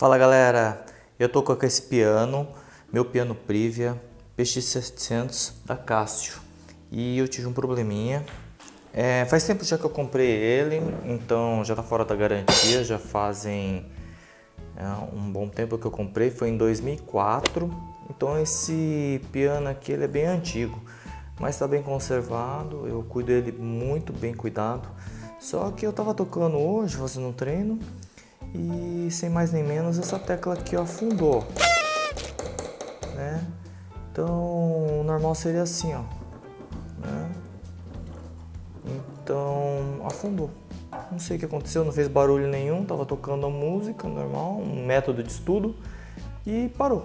Fala galera, eu tô com esse piano, meu piano Privia PX700 da Casio e eu tive um probleminha. É, faz tempo já que eu comprei ele, então já tá fora da garantia, já fazem é, um bom tempo que eu comprei, foi em 2004. Então esse piano aqui ele é bem antigo, mas está bem conservado, eu cuido dele muito bem cuidado. Só que eu tava tocando hoje, fazendo um treino, e sem mais nem menos essa tecla aqui ó, afundou né? então o normal seria assim ó né? então afundou não sei o que aconteceu não fez barulho nenhum tava tocando a música normal um método de estudo e parou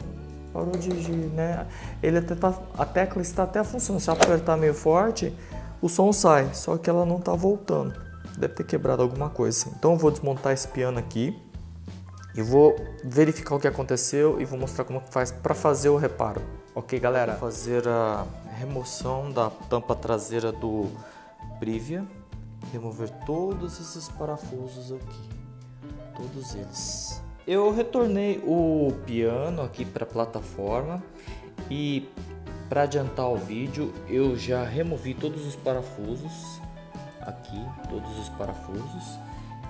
parou de, de né? ele até tá, a tecla está até funcionando se apertar meio forte o som sai só que ela não está voltando deve ter quebrado alguma coisa. Então eu vou desmontar esse piano aqui e vou verificar o que aconteceu e vou mostrar como faz para fazer o reparo. Ok, galera? Vou fazer a remoção da tampa traseira do Privia, remover todos esses parafusos aqui, todos eles. Eu retornei o piano aqui para a plataforma e para adiantar o vídeo eu já removi todos os parafusos aqui, todos os parafusos.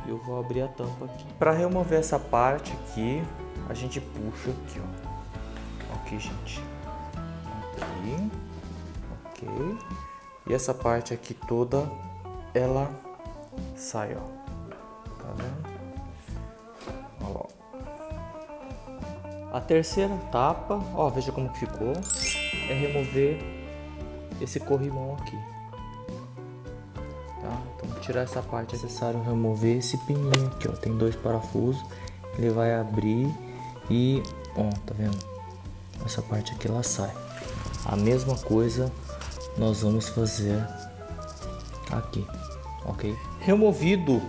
E eu vou abrir a tampa aqui. Para remover essa parte aqui, a gente puxa aqui, ó. Ok, gente. Aqui. Ok. E essa parte aqui toda, ela sai, ó. Tá vendo? Ó. A terceira etapa, ó, veja como ficou, é remover esse corrimão aqui tá? Então tirar essa parte é necessário remover esse pininho aqui, ó, tem dois parafusos, ele vai abrir e, ó, tá vendo? Essa parte aqui ela sai. A mesma coisa nós vamos fazer aqui, ok? Removido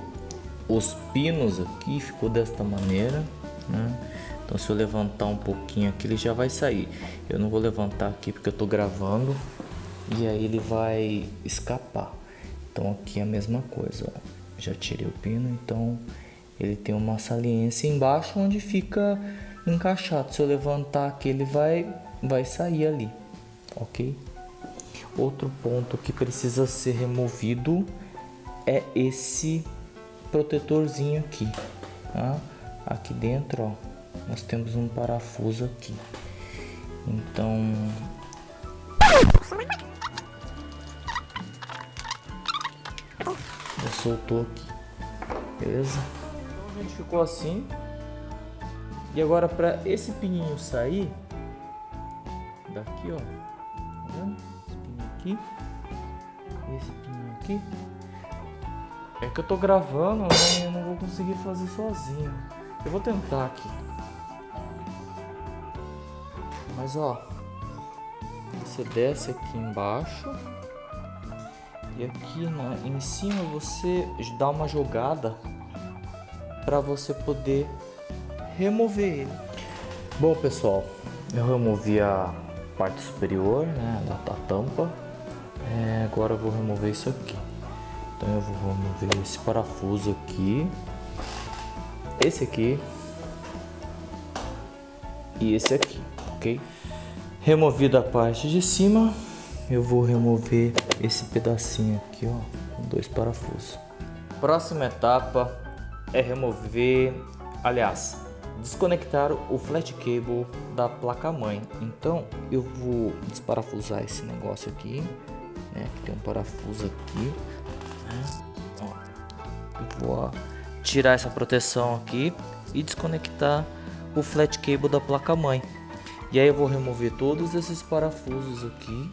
os pinos aqui, ficou desta maneira, né? Então se eu levantar um pouquinho aqui, ele já vai sair. Eu não vou levantar aqui porque eu tô gravando e aí ele vai escapar. Então aqui é a mesma coisa, ó. já tirei o pino, então ele tem uma saliência embaixo onde fica encaixado. Se eu levantar aqui ele vai, vai sair ali, ok? Outro ponto que precisa ser removido é esse protetorzinho aqui, tá? Aqui dentro, ó, nós temos um parafuso aqui. Então soltou aqui. Beleza? Então a gente ficou assim. E agora para esse pininho sair, daqui ó, tá vendo? Esse pininho aqui, esse pininho aqui. É que eu tô gravando, né? Eu não vou conseguir fazer sozinho. Eu vou tentar aqui. Mas ó, você desce aqui embaixo. E aqui né, em cima você dá uma jogada para você poder remover ele. Bom pessoal, eu removi a parte superior né, da, da tampa. É, agora eu vou remover isso aqui. Então eu vou remover esse parafuso aqui, esse aqui e esse aqui, ok? Removido a parte de cima, eu vou remover esse pedacinho aqui, ó, com dois parafusos. Próxima etapa é remover, aliás, desconectar o flat cable da placa mãe. Então eu vou desparafusar esse negócio aqui, né, que tem um parafuso aqui, né, ó, vou ó, tirar essa proteção aqui e desconectar o flat cable da placa mãe. E aí eu vou remover todos esses parafusos aqui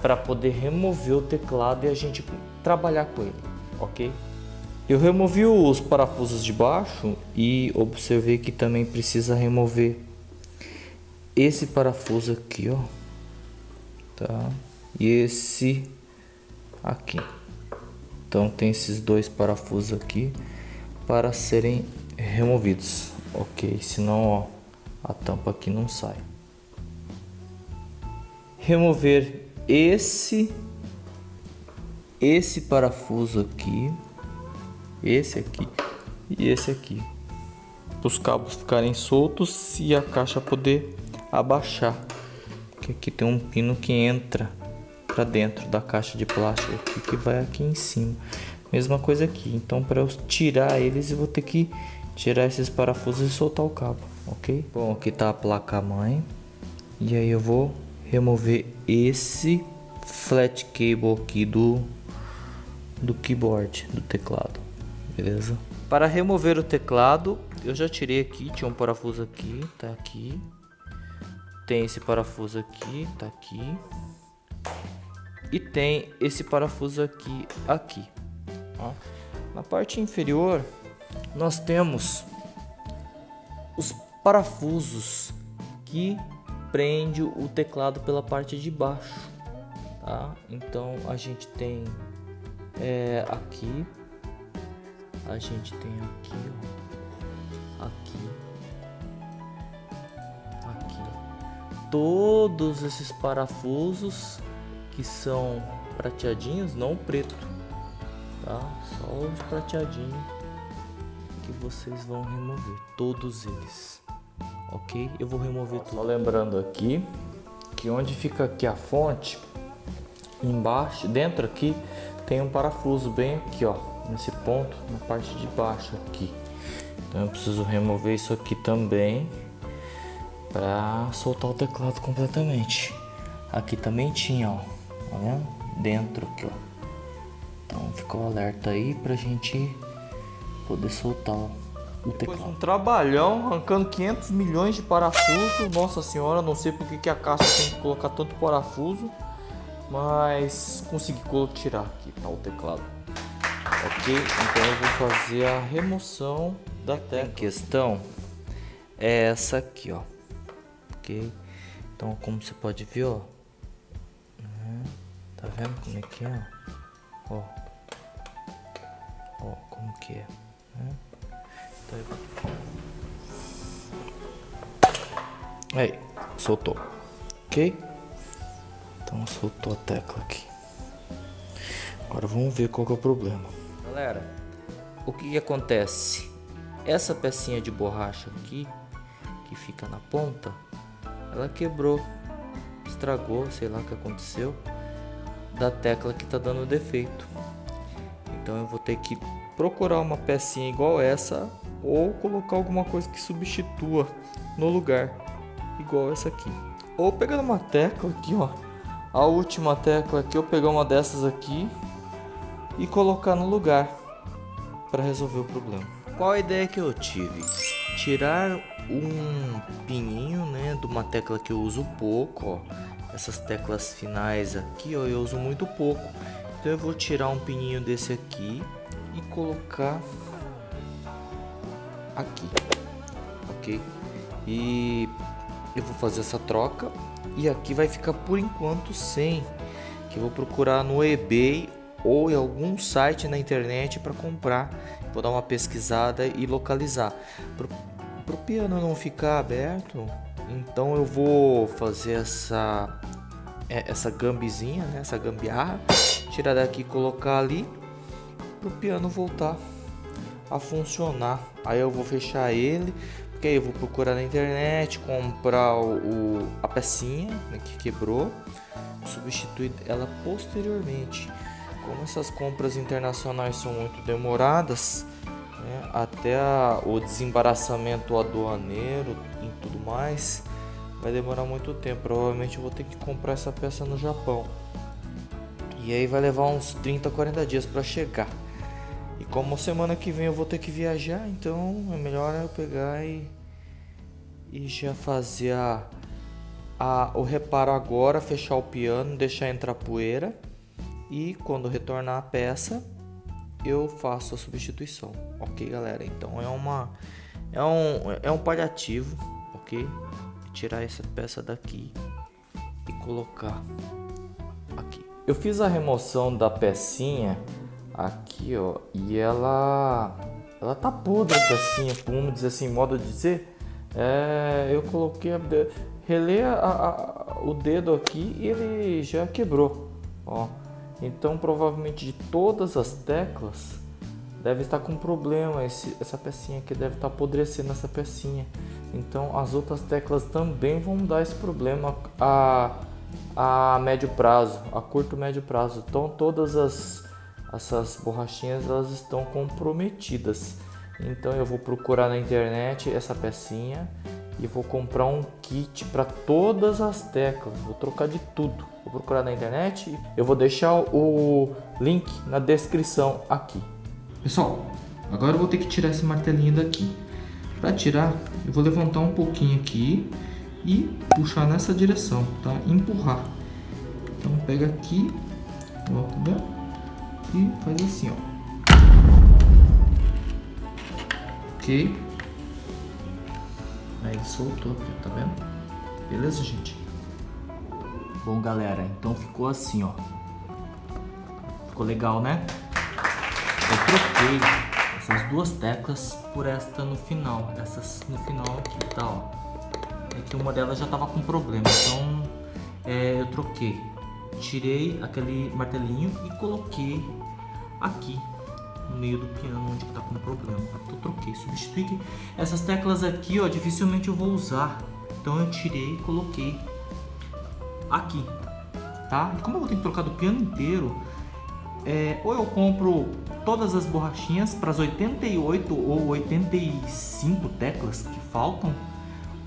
para poder remover o teclado e a gente trabalhar com ele, ok? Eu removi os parafusos de baixo e observei que também precisa remover esse parafuso aqui, ó, tá? E esse aqui. Então tem esses dois parafusos aqui para serem removidos, ok? Senão, ó, a tampa aqui não sai remover esse esse parafuso aqui, esse aqui e esse aqui. Os cabos ficarem soltos e a caixa poder abaixar. Porque aqui tem um pino que entra para dentro da caixa de plástico aqui, que vai aqui em cima. Mesma coisa aqui. Então para eu tirar eles eu vou ter que tirar esses parafusos e soltar o cabo, ok? Bom, aqui tá a placa mãe. E aí eu vou remover esse flat cable aqui do do keyboard, do teclado, beleza? Para remover o teclado, eu já tirei aqui, tinha um parafuso aqui, tá aqui. Tem esse parafuso aqui, tá aqui. E tem esse parafuso aqui, aqui. Ó. Na parte inferior, nós temos os parafusos que prende o teclado pela parte de baixo, tá? Então a gente tem é, aqui, a gente tem aqui, ó, aqui, aqui, todos esses parafusos que são prateadinhos, não preto, tá? Só os prateadinhos que vocês vão remover, todos eles, ok? Eu vou remover tudo. Só lembrando aqui que onde fica aqui a fonte, embaixo, dentro aqui tem um parafuso bem aqui, ó, nesse ponto, na parte de baixo aqui. Então eu preciso remover isso aqui também para soltar o teclado completamente. Aqui também tinha, ó, olha, dentro aqui, ó. Então ficou alerta aí pra gente poder soltar o teclado. Depois um trabalhão arrancando 500 milhões de parafusos. Nossa senhora, não sei porque que a caixa tem que colocar tanto parafuso. Mas consegui tirar aqui, tá o teclado. Ok, então eu vou fazer a remoção da tecla. Em questão é essa aqui, ó. Ok, então como você pode ver, ó. Uhum. Tá vendo como é que é? Ó, ó como que é. Né? Aí, soltou. Ok? Então soltou a tecla aqui. Agora vamos ver qual é o problema. Galera, o que, que acontece? Essa pecinha de borracha aqui, que fica na ponta, ela quebrou, estragou, sei lá o que aconteceu, da tecla que tá dando defeito. Então eu vou ter que procurar uma pecinha igual essa ou colocar alguma coisa que substitua no lugar, igual essa aqui. Ou pegar uma tecla aqui, ó, a última tecla aqui, eu pegar uma dessas aqui e colocar no lugar para resolver o problema. Qual a ideia que eu tive? Tirar um pininho, né, de uma tecla que eu uso pouco, ó. Essas teclas finais aqui, ó, eu uso muito pouco. Então eu vou tirar um pininho desse aqui e colocar aqui, ok? E eu vou fazer essa troca. E aqui vai ficar por enquanto sem. Que eu vou procurar no eBay ou em algum site na internet para comprar. Vou dar uma pesquisada e localizar. Para o piano não ficar aberto então eu vou fazer essa é, essa gambizinha né? essa gambiarra. Tirar daqui e colocar ali. Para o piano voltar a funcionar aí eu vou fechar ele porque aí eu vou procurar na internet, comprar o, a pecinha né, que quebrou, substituir ela posteriormente. Como essas compras internacionais são muito demoradas, né, até a, o desembaraçamento aduaneiro e tudo mais, vai demorar muito tempo. Provavelmente eu vou ter que comprar essa peça no Japão. E aí vai levar uns 30, 40 dias para chegar. Como semana que vem eu vou ter que viajar, então é melhor eu pegar e, e já fazer a, a, o reparo agora, fechar o piano, deixar entrar poeira e quando retornar a peça eu faço a substituição, ok galera? Então é uma é um, é um paliativo, ok? Tirar essa peça daqui e colocar aqui. Eu fiz a remoção da pecinha aqui, ó, e ela ela tá podre assim, vamos dizer assim, modo de dizer. É, eu coloquei, a, relei a, a, o dedo aqui e ele já quebrou, ó. Então provavelmente de todas as teclas deve estar com problema, esse, essa pecinha aqui deve estar apodrecendo essa pecinha. Então as outras teclas também vão dar esse problema a, a médio prazo, a curto médio prazo. Então todas as essas borrachinhas elas estão comprometidas. Então eu vou procurar na internet essa pecinha e vou comprar um kit para todas as teclas. Vou trocar de tudo. Vou procurar na internet. Eu vou deixar o link na descrição aqui. Pessoal, agora eu vou ter que tirar esse martelinho daqui. Para tirar, eu vou levantar um pouquinho aqui e puxar nessa direção, tá? Empurrar. Então pega aqui, ó? E faz assim, ó. Ok. Aí soltou, tá vendo? Beleza, gente? Bom, galera, então ficou assim, ó. Ficou legal, né? eu troquei essas duas teclas por esta no final. Essas no final aqui, tá, ó. É que uma delas já tava com problema, então é, eu troquei. Tirei aquele martelinho e coloquei aqui no meio do piano onde tá com problema. Então troquei, substituí. Essas teclas aqui, ó, dificilmente eu vou usar. Então eu tirei e coloquei aqui, tá? E como eu vou ter que trocar do piano inteiro, é, ou eu compro todas as borrachinhas para as 88 ou 85 teclas que faltam,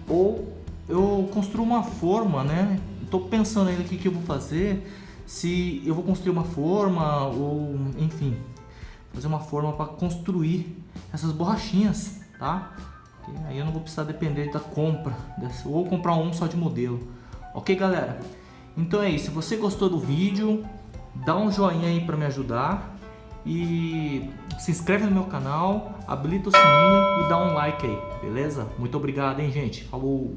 ou eu construo uma forma, né? Estou pensando ainda o que, que eu vou fazer, se eu vou construir uma forma ou enfim, fazer uma forma para construir essas borrachinhas, tá? aí eu não vou precisar depender da compra, ou comprar um só de modelo. Ok, galera? Então é isso. Se você gostou do vídeo, dá um joinha aí para me ajudar e se inscreve no meu canal, habilita o sininho e dá um like aí, beleza? Muito obrigado, hein, gente? Falou!